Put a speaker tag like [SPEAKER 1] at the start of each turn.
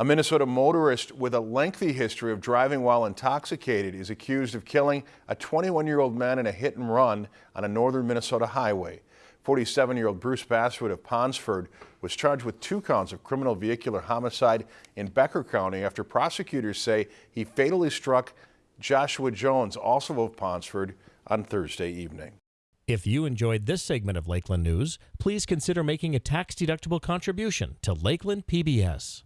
[SPEAKER 1] A Minnesota motorist with a lengthy history of driving while intoxicated is accused of killing a 21-year-old man in a hit and run on a northern Minnesota highway. 47-year-old Bruce Basswood of Ponsford was charged with two counts of criminal vehicular homicide in Becker County after prosecutors say he fatally struck Joshua Jones, also of Ponsford, on Thursday evening.
[SPEAKER 2] If you enjoyed this segment of Lakeland News, please consider making a tax-deductible contribution to Lakeland PBS.